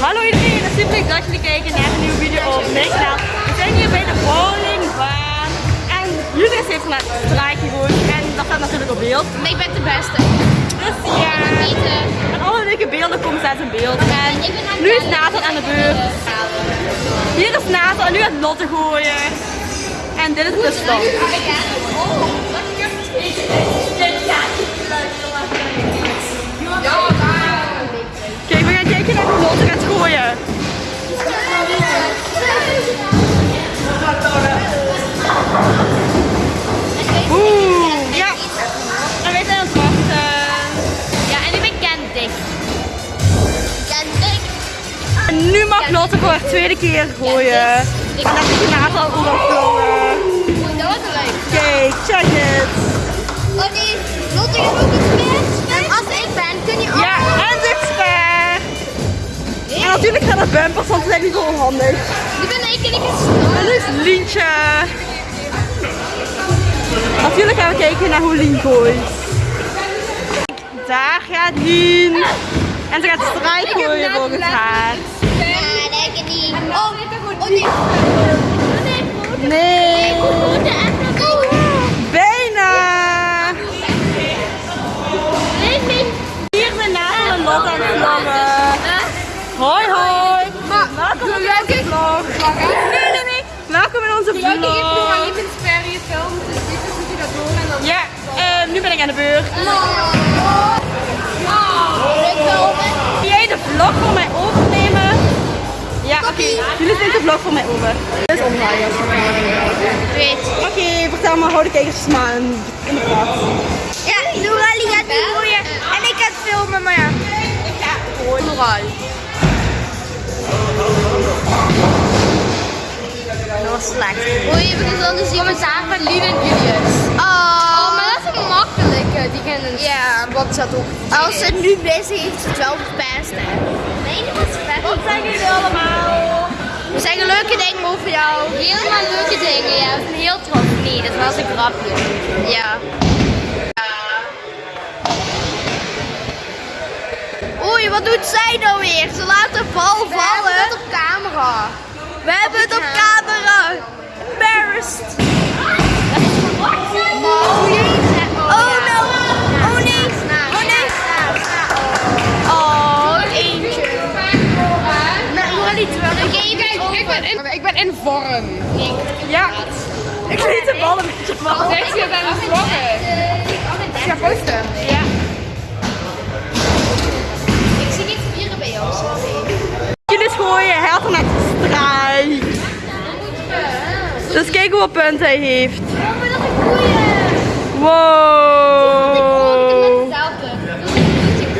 Hallo iedereen, het is super leuk dat jullie kijken naar een nieuwe video op mijn kanaal. We zijn hier bij de bowlingbaan en Julius heeft net een straatje gewoond en dat staat natuurlijk op beeld. Maar ik ben de beste. Dus ja, en alle leuke beelden komen steeds in beeld. En nu is het Nathan aan de beurt. Hier is Nathan en nu gaat Lotte gooien. En dit is de stand. Kijk, Lotte voor haar tweede keer gooien. En dat is Nathan overvlogen. Oeh, dat was leuk. Kijk, check het. Oh nee, Lotte je ook iets met? En als ik ben, kun je ook. Ja, en dit fair. En natuurlijk gaan er bumpers, want ze zijn niet zo onhandig. Nu ben ik en ik En nu is Lientje. Natuurlijk gaan we kijken naar hoe Lien gooit. Daar gaat Lien. En ze gaat strijd gooien volgens haar. Oh, oh nee. Nee. Bijna. Hier zijn Nathan en Lotte aan het vloggen. Hoi hoi. Welkom in onze vlog. Nee, nee, nee. Welkom in onze vlog. dus dit moet je dat doen en dan... Ja, eh, nu ben ik aan de beurt. Wil jij de vlog voor mij overnemen? Oké. Jullie nemen de vlog voor mij over. Dit is omdraaien. Weet. Oké, vertel maar, hou de kijkers maar in de praat. Ja, Noralie gaat nu gooien en ik ga het filmen, maar ja. Ik ga gooien. Dat was slecht. Oei, we kunnen dan dus commentaar van Lien en Julius. Oh, maar dat is een makkelijke. Die kennen Ja, wat zat ook. Als ze nu bezig is, is het wel best, zeggen leuke dingen over jou. Helemaal leuke dingen, ja. Ik ben heel trots. Nee, dat was een grapje. Ja. Oei, wat doet zij nou weer? Ze laat de bal vallen. Op camera. In vorm. Ja, ik liet de bal een beetje vallen. Zeg je aan het vloggen? Ik ga posten. Ja. Ik zie niet vieren bij jou. Jullie gooien, hij had net gestrijk. Dus kijk hoeveel punten hij heeft. Wow.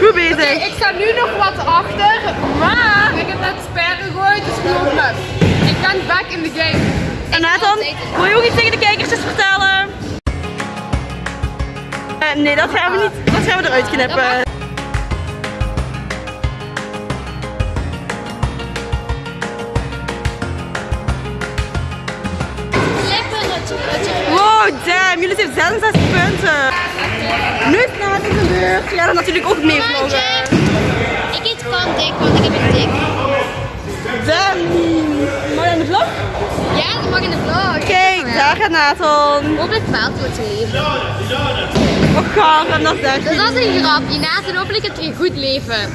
Goed bezig. Ik sta nu nog wat achter, maar ik heb net sper gegooid, dus geloof me. Ik ben back in the game. En Nathan, wil je ook iets tegen de kijkers eens vertellen? Eh, nee, dat gaan we niet. Dat gaan we eruit knippen. Wow, damn, jullie zijn 66 punten. Nu is Nathan zijn beurt. Ja, dan natuurlijk ook meevlogen. Ik eet kan dik, want ik heb een dik. Damn, aan de vlog? Ja, dat mag in de vlog. Kijk, daar gaat Nathan. Hopelijk faalt het leven. Oh, gaar, dat echt Dat was een grapje. Nathan, hopelijk heb je een goed leven.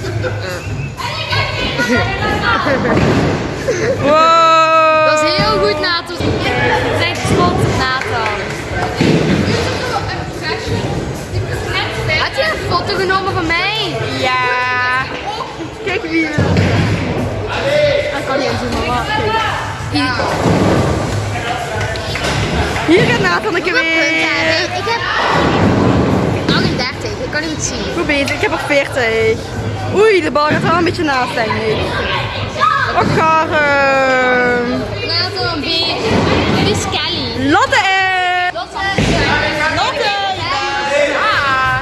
Wow. Dat is heel goed, Nathan. Zijn op Nathan. Had je een foto genomen van mij? Ja. Kijk wie. Kijk. Hier gaat Nathan een keer weer. Ik heb 31, ik kan niet zien. Goed bezig, ik heb er 40. Oei, de bal gaat wel een beetje naast, denk ik. Och, garm. Nathan, B. Dit is Kelly. Lotte is. Lotte. Lotte. Ja.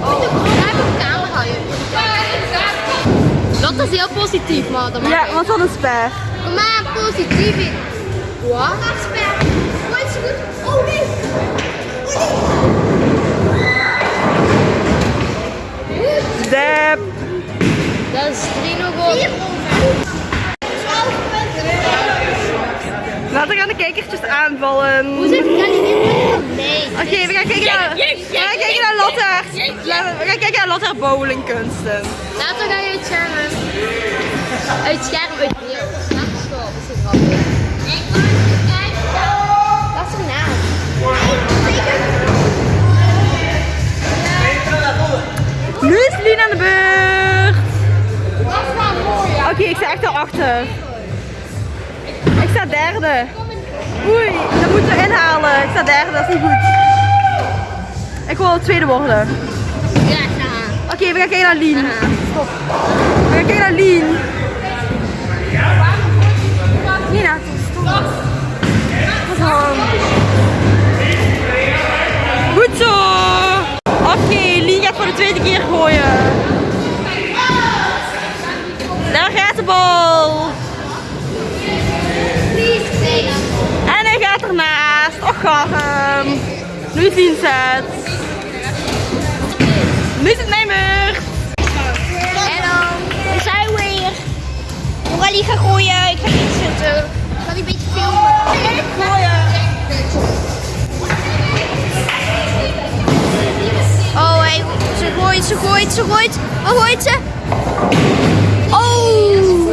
Daar heb ik camera Lotte is heel positief, maar dat Ja, want wat een sper. Kom maar, positief in. Wat? Dat spel. Oh, is goed? Oh nee! Oh! Dat is 3 nog op. punten Laten de kijkertjes aanvallen. Hoe zit het niet Nee. Oké, we gaan kijken naar, we gaan kijken naar Lotte we gaan kijken naar Lotte bowlingkunsten. Laten we gaan uit schermen. Uit schermen. Oké, ik sta echt daarachter. Ik sta derde. Oei, dat moeten we inhalen. Ik sta derde, dat is niet goed. Ik wil tweede worden. Oké, we gaan kijken naar Lien. Stop. We gaan kijken naar Lien. Nina, stop. Goed zo. Oké, Lien gaat voor de tweede keer gooien. Bal. En hij gaat ernaast. Och, garm. Nu is Lien zet. Nu is het mijn beurt. We zijn weer. Morali gaat gooien, ik ga niet zitten. Ik ga een beetje filmen. Gooien. Oh, hey, ze gooit, ze gooit, ze gooit. Waar gooit ze?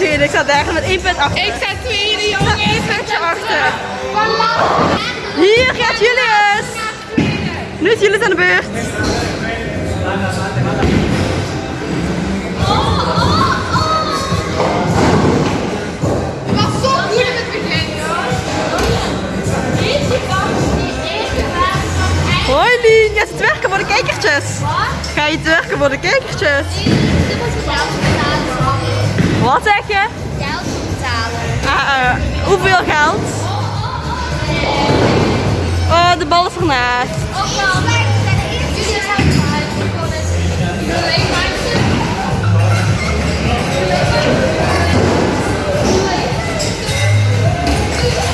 ik sta derde met één punt achter. Ik sta tweede, jongens. Eén puntje achter. Hier gaat Julius. Nu is Julius aan de beurt. Was in het begin, Hoi Lien, gaat het werken voor de kijkertjes? Ga je het werken voor de kijkertjes? Wat zeg je? Geld betalen. Ah, eh, hoeveel geld? Oh, de bal is ernaast.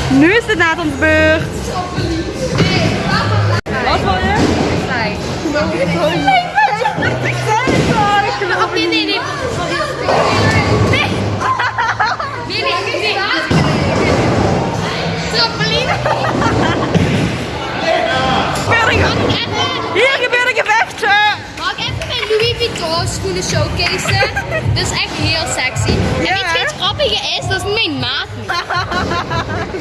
Nu is het Nathan's beurt. Wat Vuitton schoenen showcase? Dat is echt heel sexy. En Ja, weet je wat grappige is? Dat is mijn maat niet.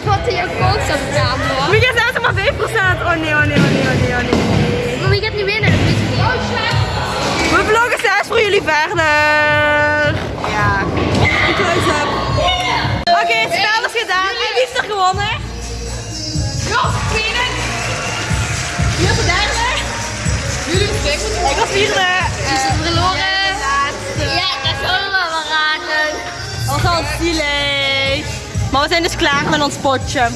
Wat in je koos op de camera. Wie gaat zelfs maar 5%? Oh nee, oh nee, oh nee, oh nee, oh nee. Maar wie gaat nu winnen? Dat weet ik niet. Oh, We vloggen zelfs voor jullie verder. Ja. Ik heb. Oké, het spel is gedaan. En wie is er gewonnen? Wie is de derde? Jullie twee moeten Ik was vierde. Maar we zijn dus klaar met ons potje.